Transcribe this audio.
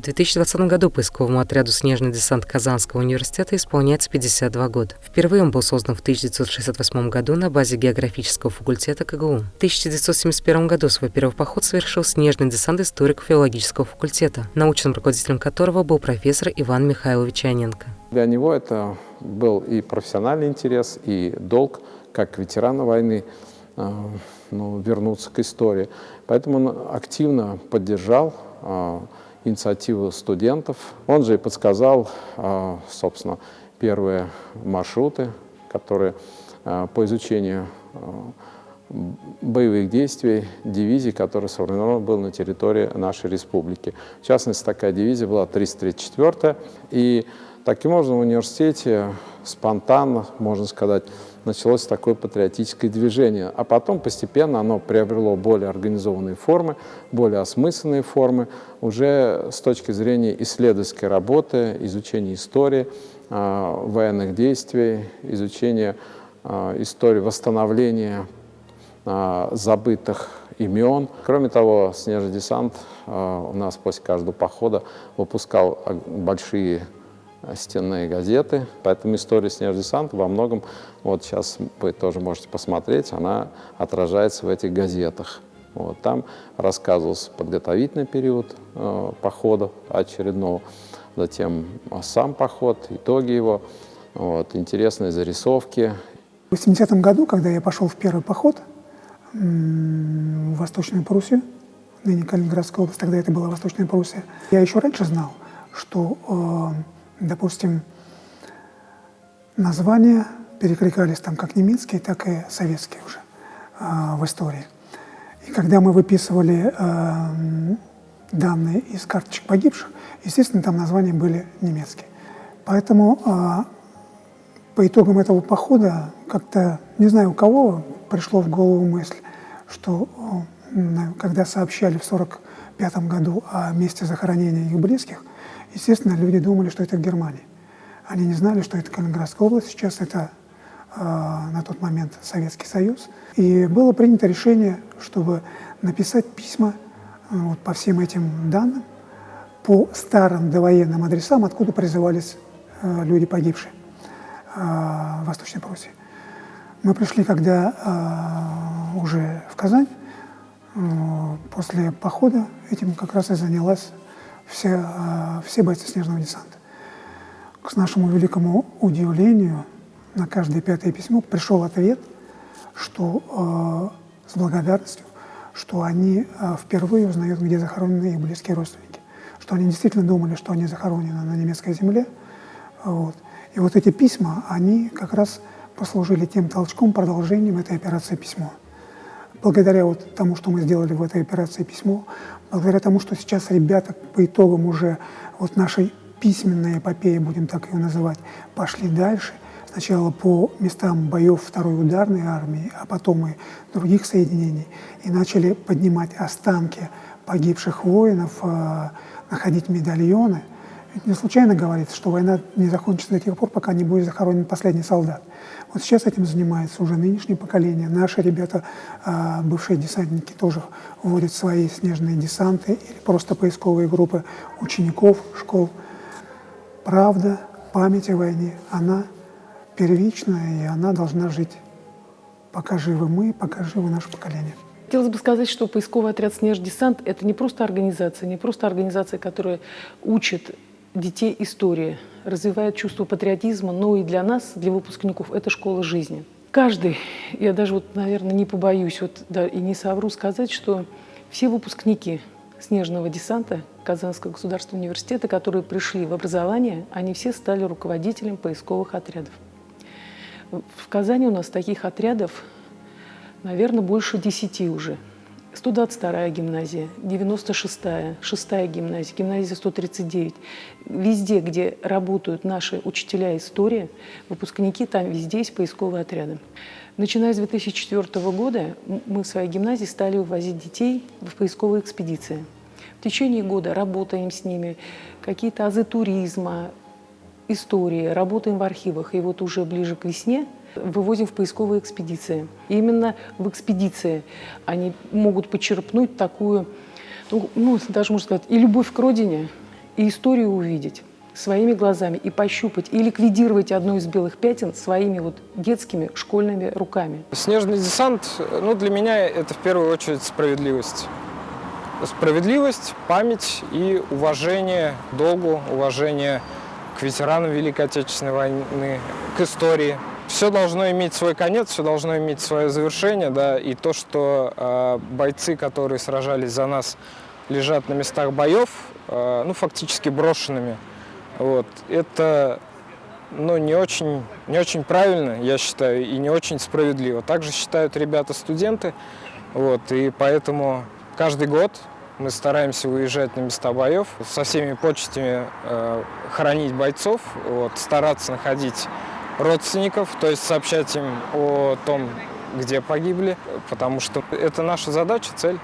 В 2020 году поисковому отряду «Снежный десант» Казанского университета исполняется 52 года. Впервые он был создан в 1968 году на базе географического факультета КГУ. В 1971 году свой первый поход совершил «Снежный десант» историко-филологического факультета, научным руководителем которого был профессор Иван Михайлович Аненко. Для него это был и профессиональный интерес, и долг, как ветерана войны, э, ну, вернуться к истории. Поэтому он активно поддержал э, инициативу студентов. Он же и подсказал, а, собственно, первые маршруты, которые а, по изучению а, боевых действий дивизии, которая сформирована была на территории нашей республики. В частности, такая дивизия была 334 и таким образом в университете спонтанно, можно сказать, началось такое патриотическое движение. А потом постепенно оно приобрело более организованные формы, более осмысленные формы, уже с точки зрения исследовательской работы, изучения истории, э, военных действий, изучения э, истории восстановления э, забытых имен. Кроме того, снежный десант у нас после каждого похода выпускал большие стенные газеты, поэтому история десанта во многом, вот сейчас вы тоже можете посмотреть, она отражается в этих газетах. Вот, там рассказывался подготовительный период э, похода очередного, затем сам поход, итоги его, вот, интересные зарисовки. В 80-м году, когда я пошел в первый поход в Восточную Пруссию, ныне Калининградская область, тогда это была Восточная Пруссия, я еще раньше знал, что э, допустим, названия перекликались там как немецкие, так и советские уже э, в истории. И когда мы выписывали э, данные из карточек погибших, естественно, там названия были немецкие. Поэтому э, по итогам этого похода как-то, не знаю у кого, пришло в голову мысль, что э, когда сообщали в 1945 году о месте захоронения их близких, Естественно, люди думали, что это Германия. Они не знали, что это Калининградская область, сейчас это э, на тот момент Советский Союз. И было принято решение, чтобы написать письма э, вот, по всем этим данным, по старым довоенным адресам, откуда призывались э, люди погибшие э, в Восточной Пруссии. Мы пришли, когда э, уже в Казань, э, после похода этим как раз и занялась все, э, все бойцы снежного десанта. К нашему великому удивлению, на каждое пятое письмо пришел ответ, что э, с благодарностью, что они э, впервые узнают, где захоронены их близкие родственники, что они действительно думали, что они захоронены на немецкой земле. Вот. И вот эти письма, они как раз послужили тем толчком, продолжением этой операции «Письмо» благодаря вот тому, что мы сделали в этой операции письмо, благодаря тому, что сейчас ребята по итогам уже вот нашей письменной эпопеи, будем так ее называть, пошли дальше. Сначала по местам боев второй ударной армии, а потом и других соединений, и начали поднимать останки погибших воинов, э, находить медальоны. Ведь не случайно говорится, что война не закончится до тех пор, пока не будет захоронен последний солдат. Вот сейчас этим занимается уже нынешнее поколение. Наши ребята, а, бывшие десантники, тоже вводят свои снежные десанты или просто поисковые группы учеников школ. Правда, память о войне, она первичная, и она должна жить. Пока живы мы, пока живы наше поколение. Хотелось бы сказать, что поисковый отряд «Снеждесант» — это не просто организация, не просто организация, которая учит детей истории, развивает чувство патриотизма, но и для нас, для выпускников, это школа жизни. Каждый, я даже вот, наверное, не побоюсь вот, да, и не совру сказать, что все выпускники снежного десанта Казанского государственного университета, которые пришли в образование, они все стали руководителем поисковых отрядов. В Казани у нас таких отрядов, наверное, больше десяти уже – 122-я гимназия, 96-я, 6-я гимназия, гимназия 139. Везде, где работают наши учителя истории, выпускники, там везде есть поисковые отряды. Начиная с 2004 года мы в своей гимназии стали вывозить детей в поисковые экспедиции. В течение года работаем с ними, какие-то азы туризма, истории, работаем в архивах. И вот уже ближе к весне – вывозим в поисковые экспедиции. И именно в экспедиции они могут почерпнуть такую, ну, ну, даже можно сказать, и любовь к родине, и историю увидеть своими глазами и пощупать, и ликвидировать одно из белых пятен своими вот детскими школьными руками. Снежный десант, ну, для меня это в первую очередь справедливость. Справедливость, память и уважение долгу, уважение к ветеранам Великой Отечественной войны, к истории. Все должно иметь свой конец, все должно иметь свое завершение, да, и то, что э, бойцы, которые сражались за нас, лежат на местах боев, э, ну, фактически брошенными, вот, это ну, не очень, не очень правильно, я считаю, и не очень справедливо. Также считают ребята-студенты, вот, и поэтому каждый год мы стараемся выезжать на места боев, со всеми почестями э, хоронить бойцов, вот, стараться находить родственников, то есть сообщать им о том, где погибли, потому что это наша задача, цель.